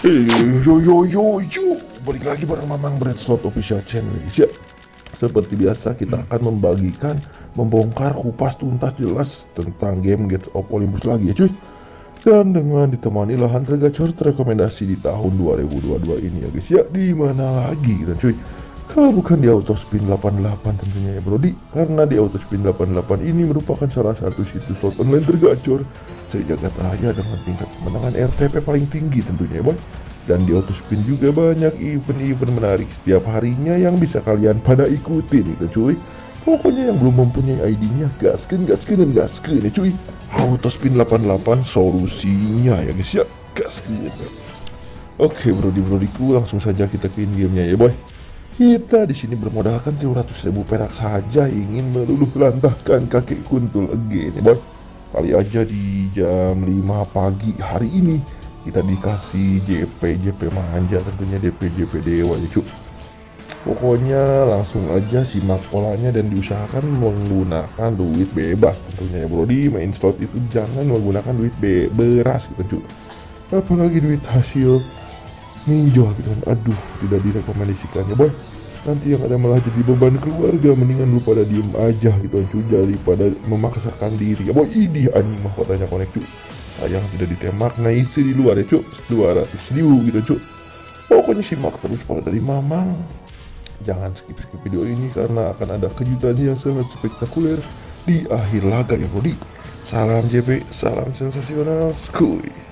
Eh, yo yo yo yo, balik lagi bareng Mamang Bread Slot Official Channel ya. Seperti biasa kita akan membagikan, membongkar, kupas tuntas jelas tentang game Gates of Olympus lagi ya cuy. Dan dengan ditemani lahan tergacor rekomendasi di tahun 2022 ini ya guys ya. Di mana lagi dan cuy? Kalau bukan di Autospin 88 tentunya ya Brody Karena di Autospin 88 ini merupakan salah satu situs slot online tergacor Sejagat raya dengan tingkat kemenangan RTP paling tinggi tentunya ya boy. Dan di Autospin juga banyak event-event menarik setiap harinya yang bisa kalian pada ikutin itu cuy. Pokoknya yang belum mempunyai ID-nya gaskin, gaskin, dan gaskin ya cuy. Autospin 88 solusinya ya guys ya. Gaskin. Oke brody-brodiku langsung saja kita ke in-gamenya ya boy kita di sini bermodalkan 300 ribu perak saja ingin meluluh lantahkan kakek kuntul again ya boy. Kali aja di jam 5 pagi hari ini kita dikasih JP JP manja tentunya DP JP dewa ya cuk. Pokoknya langsung aja simak polanya dan diusahakan menggunakan duit bebas tentunya ya bro di main slot itu jangan menggunakan duit be beras gitu cuk. Apalagi duit hasil ninja gitu kan. Aduh tidak direkomendasikan ya boy nanti yang ada malah jadi beban keluarga. Mendingan lu pada diem aja gitu kan cuy daripada memaksakan diri. Ya boy ini anjing mahkotanya konek cuy sayang tidak ditembak. Nah isi di luar ya cuy 200 ribu gitu cuy pokoknya simak terus pada dari mamang. Jangan skip skip video ini karena akan ada kejutan yang sangat spektakuler di akhir laga ya bro salam JP salam sensasional. Skuy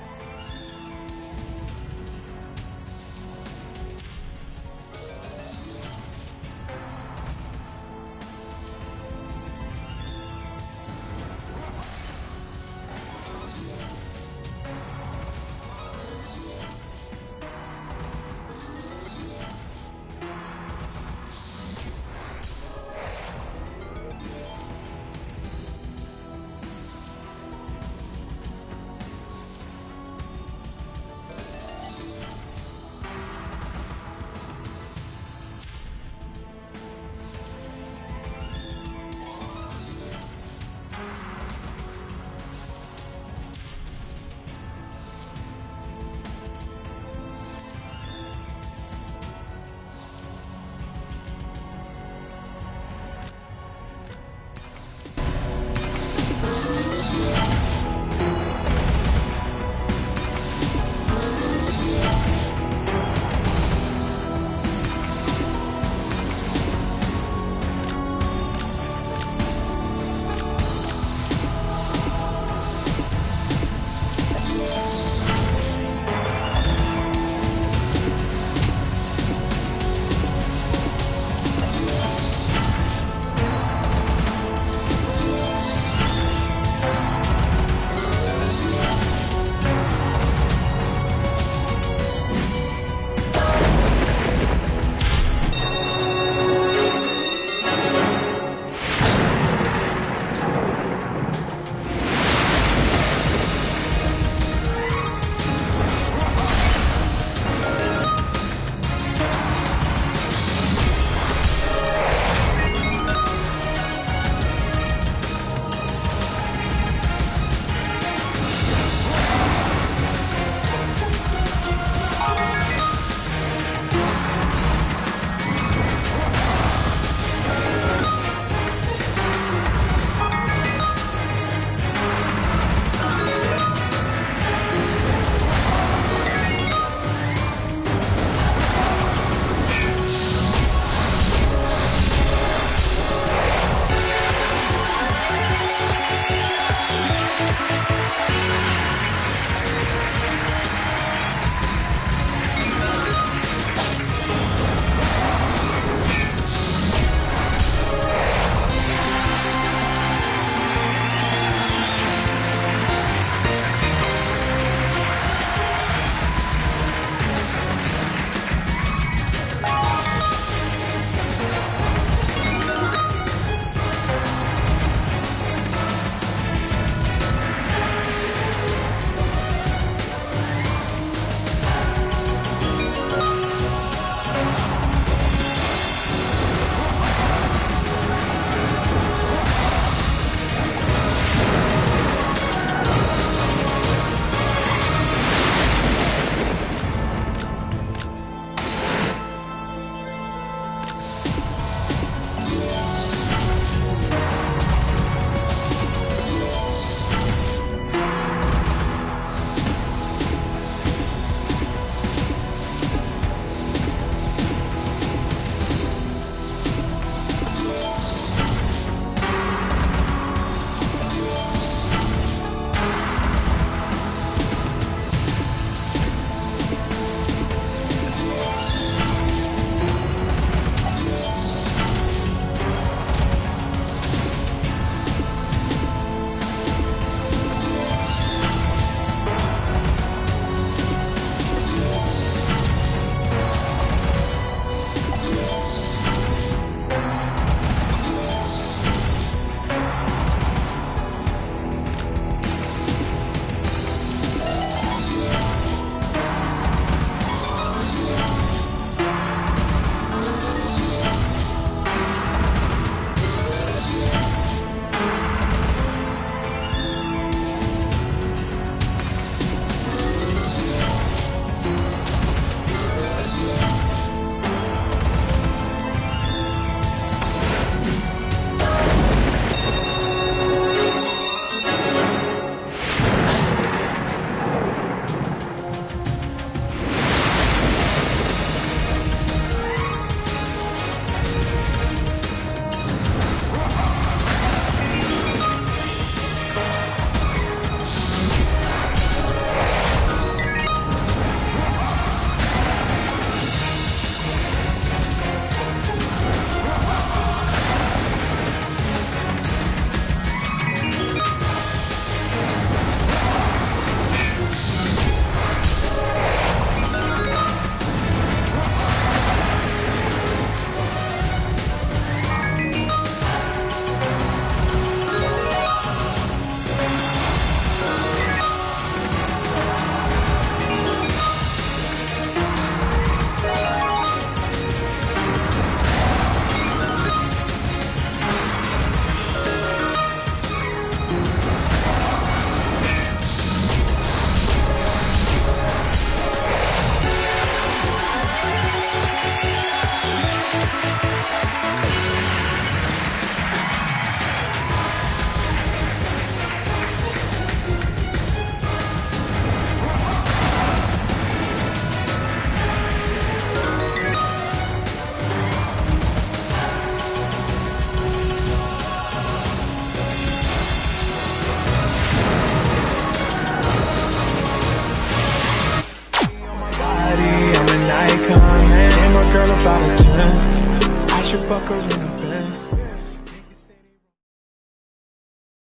should fuck her in the Benz.